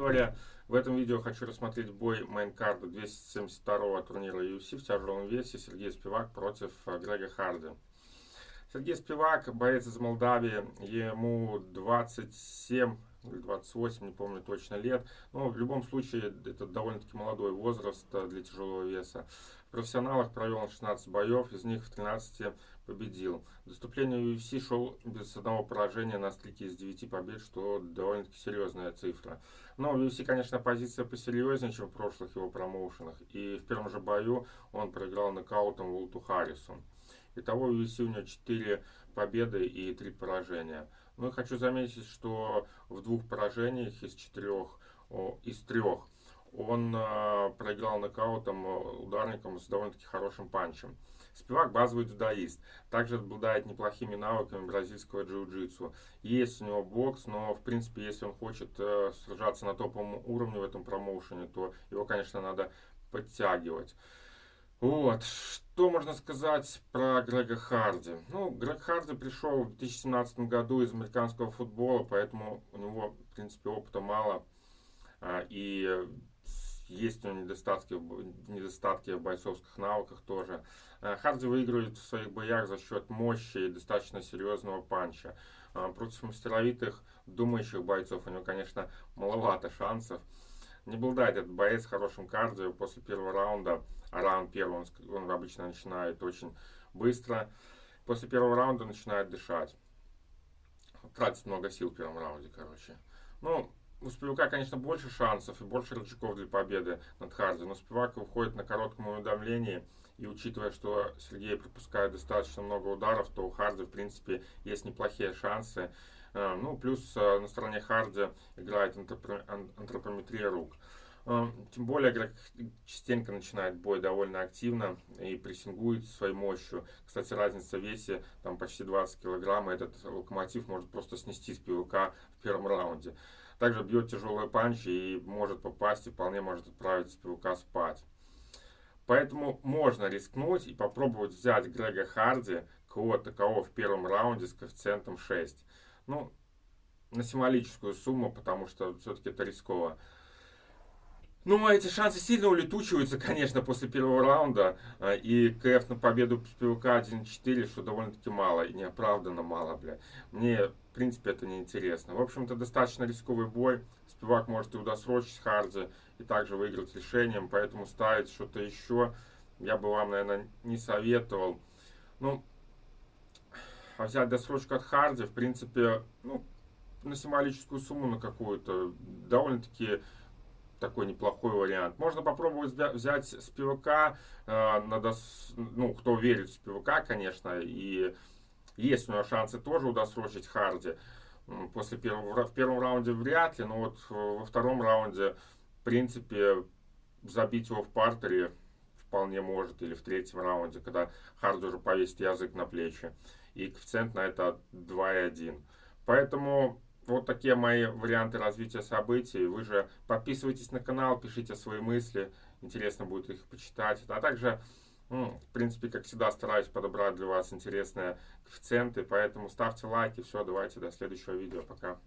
Виктория. В этом видео хочу рассмотреть бой мейнкарда 272-го турнира UFC в тяжелом весе Сергей Спивак против э, Грега Харди. Сергей Спивак, боец из Молдавии, ему 27 или 28, не помню точно лет. Но в любом случае это довольно-таки молодой возраст э, для тяжелого веса. В профессионалах провел 16 боев, из них в 13 победил. Доступление в UFC шел без одного поражения на стрике из 9 побед, что довольно-таки серьезная цифра. Но в UFC, конечно, позиция посерьезнее, чем в прошлых его промоушенах. И в первом же бою он проиграл нокаутом Волту Харрису. Итого в UFC у него 4 победы и 3 поражения. Ну и хочу заметить, что в двух поражениях из четырех, из трех он э, проиграл нокаутом э, ударником с довольно-таки хорошим панчем. Спивак базовый дзюдоист. Также обладает неплохими навыками бразильского джиу-джитсу. Есть у него бокс, но в принципе, если он хочет э, сражаться на топовом уровне в этом промоушене, то его, конечно, надо подтягивать. Вот, что можно сказать про Грега Харди? Ну, Грег Харди пришел в 2017 году из американского футбола, поэтому у него, в принципе, опыта мало. А, и есть у него недостатки, недостатки в бойцовских навыках тоже. Э, Харди выигрывает в своих боях за счет мощи и достаточно серьезного панча. Э, против мастеровитых, думающих бойцов у него, конечно, маловато шансов. Не обладает этот боец хорошим кардио после первого раунда, а раунд первый он, он обычно начинает очень быстро. После первого раунда начинает дышать. Тратит много сил в первом раунде, короче. Ну, у Спивака, конечно, больше шансов и больше рычагов для победы над Харди, но Спивак выходит на коротком уведомлении, и учитывая, что Сергей пропускает достаточно много ударов, то у Харди, в принципе, есть неплохие шансы. Э, ну, плюс э, на стороне Харди играет антропометрия рук. Э, тем более, игрок частенько начинает бой довольно активно и прессингует своей мощью. Кстати, разница в весе там почти 20 килограмм, и этот локомотив может просто снести с пивка в первом раунде. Также бьет тяжелые панчи и может попасть и вполне может отправить пивка спать. Поэтому можно рискнуть и попробовать взять Грега Харди, кого такого в первом раунде с коэффициентом 6. Ну, на символическую сумму, потому что все-таки это рисково. Ну, эти шансы сильно улетучиваются, конечно, после первого раунда. А, и КФ на победу с ПВК 1-4, что довольно-таки мало, и неоправданно мало, бля. Мне, в принципе, это не интересно. В общем-то, достаточно рисковый бой. Спивак может и удосрочить Харди, и также выиграть решением, поэтому ставить что-то еще я бы вам, наверное, не советовал. Ну, а взять досрочку от Харди, в принципе, ну, на символическую сумму на какую-то, довольно-таки такой неплохой вариант. Можно попробовать взять с ПВК, э, надо, ну, кто верит в ПВК, конечно, и есть у него шансы тоже удосрочить Харди. После первого, в первом раунде вряд ли, но вот во втором раунде, в принципе, забить его в партере вполне может, или в третьем раунде, когда Харди уже повесит язык на плечи. И коэффициент на это 2,1. Поэтому вот такие мои варианты развития событий. Вы же подписывайтесь на канал, пишите свои мысли. Интересно будет их почитать. А также, ну, в принципе, как всегда, стараюсь подобрать для вас интересные коэффициенты. Поэтому ставьте лайки. Все, давайте до следующего видео. Пока.